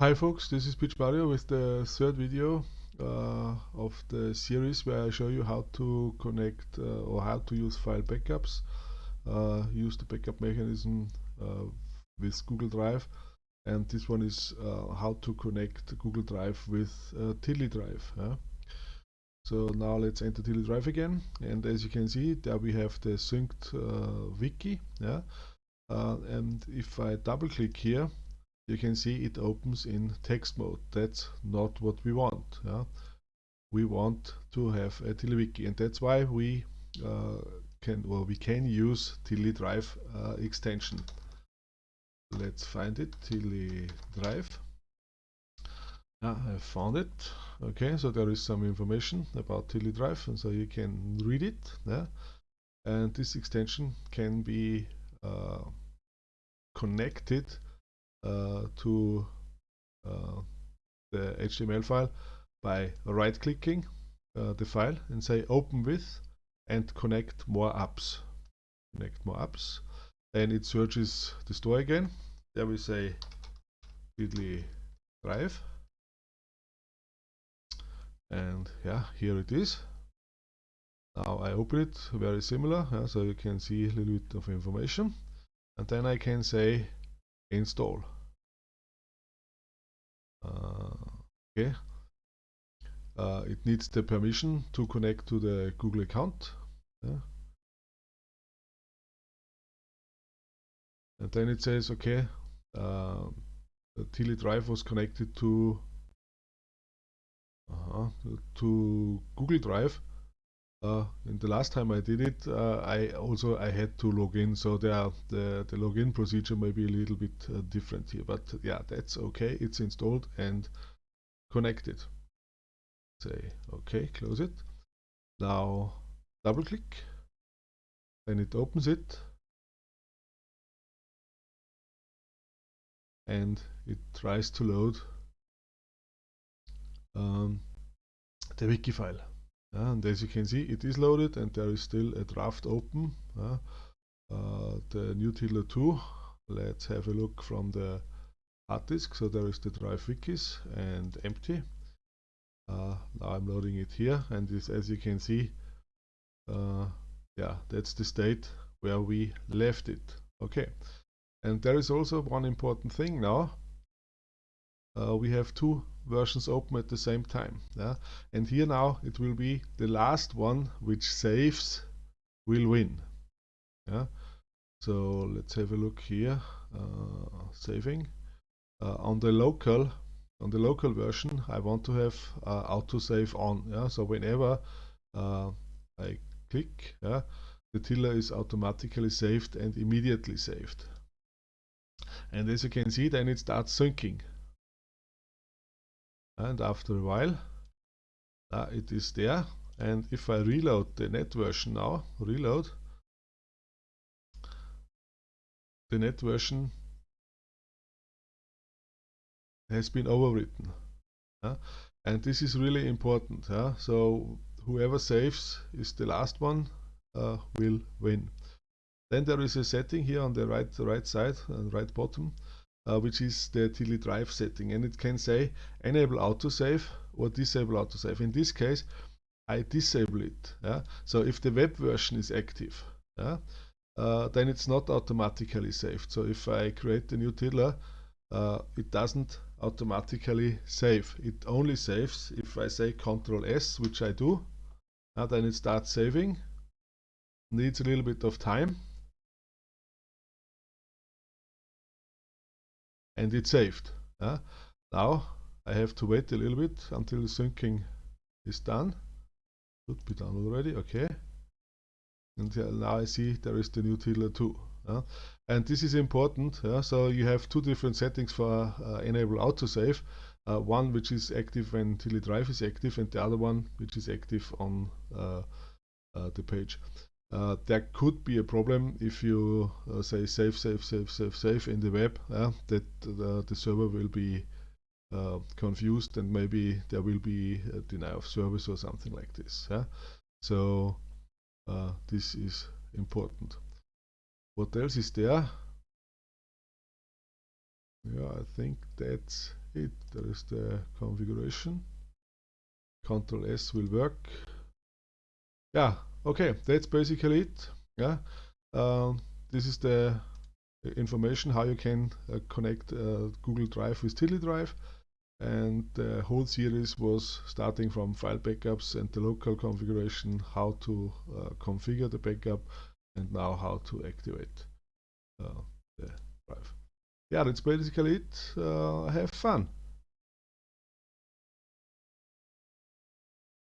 Hi folks, this is Pietsch Mario with the third video uh, of the series where I show you how to connect uh, or how to use file backups, uh, use the backup mechanism uh, with Google Drive and this one is uh, how to connect Google Drive with uh, Tiddly Drive. Yeah? So now let's enter Tiddly Drive again and as you can see there we have the synced wiki yeah? and if I double click here you can see it opens in text mode. That's not what we want. Yeah? We want to have a TiddlyWiki and that's why we uh, can well we can use Tiddly Drive uh, extension. Let's find it, Tiddly Drive. Yeah, I found it. Okay, so there is some information about Tiddly Drive and so you can read it. Yeah? And this extension can be uh, connected to uh, the HTML file by right clicking uh, the file and say open with and connect more apps. Connect more apps. And it searches the store again. There we say Tiddly Drive. And yeah here it is. Now I open it very similar yeah, so you can see a little bit of information. And then I can say install. Uh, okay. Uh, it needs the permission to connect to the Google account. Yeah. and then it says okay uh, the Tiddly Drive was connected to uh, to Google Drive uh, the last time I did it, uh, I also I had to log in, so there the the login procedure may be a little bit uh, different here, but yeah, that's okay. It's installed and connected. Say okay, close it. Now double click, then it opens it, and it tries to load um, the wiki file and as you can see it is loaded and there is still a draft open the new Tiddler 2 let's have a look from the hard disk. So there is the drive wikis and empty. Uh, now I'm loading it here and this, as you can see uh, yeah that's the state where we left it. Okay. And there is also one important thing now uh, we have two versions open at the same time. Yeah? And here now it will be the last one which saves will win. Yeah? So let's have a look here. Uh, saving uh, on the local on the local version. I want to have uh, autosave on. Yeah? So whenever uh, I click, yeah, the tiddler is automatically saved and immediately saved. And as you can see, then it starts syncing and after a while uh, it is there. And if I reload the net version now reload the net version has been overwritten uh, and this is really important uh, so whoever saves is the last one uh, will win. Then there is a setting here on the right right side and right bottom uh, which is the Tiddly Drive setting and it can say enable autosave or disable autosave. In this case I disable it. Yeah? So if the web version is active yeah, uh, then it's not automatically saved. So if I create a new tiddler uh, it doesn't automatically save. It only saves if I say Control S, which I do. Uh, then it starts saving. Needs a little bit of time and it's saved. Uh, now I have to wait a little bit until the syncing is done. Should be done already, okay. And now I see there is the new Tiddler too. Uh, and this is important, uh, so you have two different settings for uh, enable autosave. Uh, one which is active when Tiddly Drive is active and the other one which is active on uh, uh, the page. Uh, there could be a problem if you uh, say save, save, save, save, save in the web, uh, that the, server will be uh, confused and maybe there will be a denial of service or something like this. So uh, this is important. What else is there? Yeah, I think that's it. There is the configuration. Control S will work. Yeah, okay, that's basically it. Yeah, um, this is the information how you can uh, connect uh, Google Drive with Tiddly Drive and the whole series was starting from file backups and the local configuration, how to uh, configure the backup, and now how to activate uh, the drive. Yeah, that's basically it. Uh, have fun.